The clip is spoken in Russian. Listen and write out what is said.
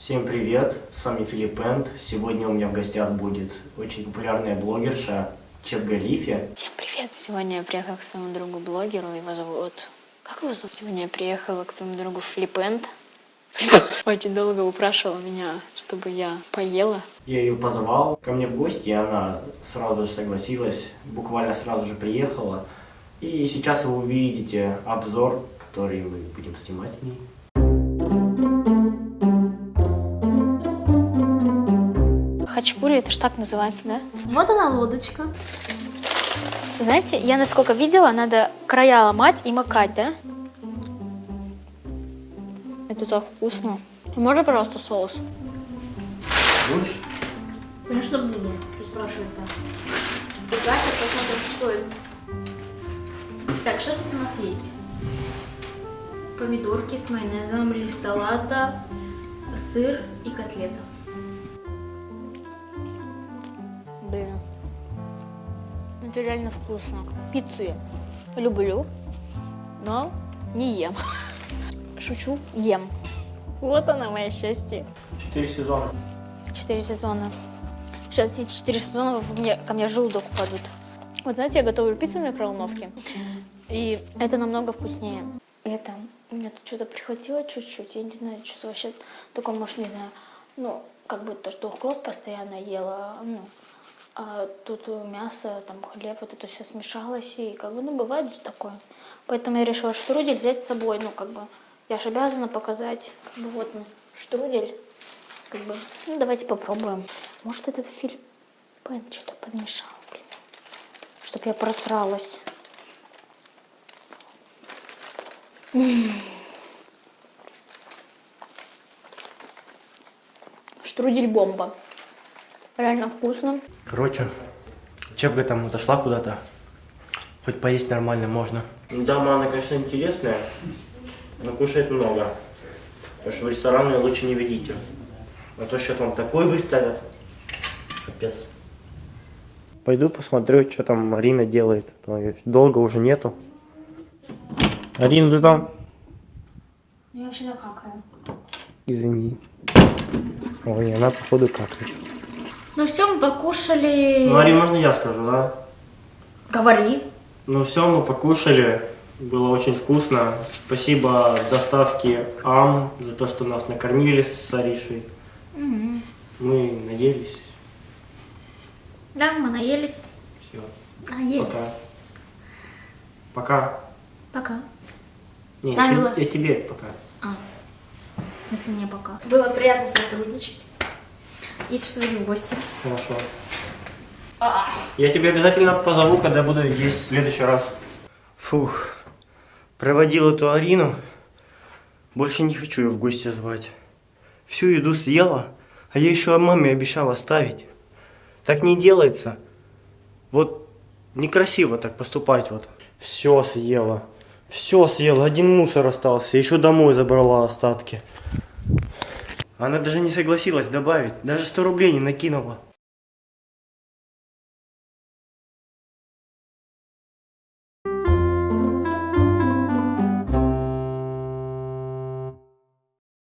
Всем привет, с вами Филипп Энд. Сегодня у меня в гостях будет очень популярная блогерша Лифи. Всем привет! Сегодня я приехала к своему другу блогеру, его зовут... Как его зовут? Сегодня я приехала к своему другу Флипенд. Очень долго упрашивала меня, чтобы я поела. Я ее позвал ко мне в гости, и она сразу же согласилась, буквально сразу же приехала. И сейчас вы увидите обзор, который мы будем снимать с ней. Хачпури, это ж так называется, да? Вот она лодочка. Знаете, я насколько видела, надо края ломать и макать, да? Это так вкусно. Можно, пожалуйста, соус? Будешь? Конечно, буду. Что спрашивает-то? Катя, посмотрим, что это. Так, что тут у нас есть? Помидорки с майонезом, лист салата, сыр и котлета. Это реально вкусно. Пиццу я люблю, но не ем. Шучу, ем. Вот она, мое счастье. Четыре сезона. Четыре сезона. Сейчас эти четыре сезона мне, ко мне желудок упадут. Вот знаете, я готовлю пиццу в микроволновке, и это намного вкуснее. Это, у меня тут что-то прихватило чуть-чуть, я не знаю, что вообще такое, может, не знаю, ну, как бы то, что укроп постоянно ела, ну, а тут мясо, там хлеб, вот это все смешалось, и как бы, ну, бывает же такое. Поэтому я решила штрудель взять с собой, ну, как бы, я же обязана показать, как бы, вот, ну, штрудель, как бы, ну, давайте попробуем. Может, этот фильм Пен что-то подмешал, блин, чтоб я просралась. М. Штрудель бомба. Реально вкусно. Короче, Чевга там отошла куда-то. Хоть поесть нормально можно. Дама, она, конечно, интересная, но кушает много. Так что в рестораны лучше не ведите. А то что там такой выставят. Капец. Пойду посмотрю, что там Марина делает. Долго уже нету. Арина, ты там? Я вообще какаю. Извини. Ой, она походу какает. Ну все, мы покушали. Ну, Арина, можно я скажу, да? Говори. Ну все, мы покушали. Было очень вкусно. Спасибо доставке АМ за то, что нас накормили с Аришей. Мы наелись. Да, мы наелись. Все. Наелись. Пока. Пока. Пока. Не, Сами я тебе пока. А. В смысле, не пока. Было приятно сотрудничать. Есть что-то в гости. Хорошо. А. Я тебе обязательно позову, когда буду есть в следующий раз. Фух. Проводил эту Арину. Больше не хочу ее в гости звать. Всю еду съела, а я еще маме обещал оставить. Так не делается. Вот некрасиво так поступать вот. Все съела. Все съела. Один мусор остался. Еще домой забрала остатки. Она даже не согласилась добавить. Даже 100 рублей не накинула.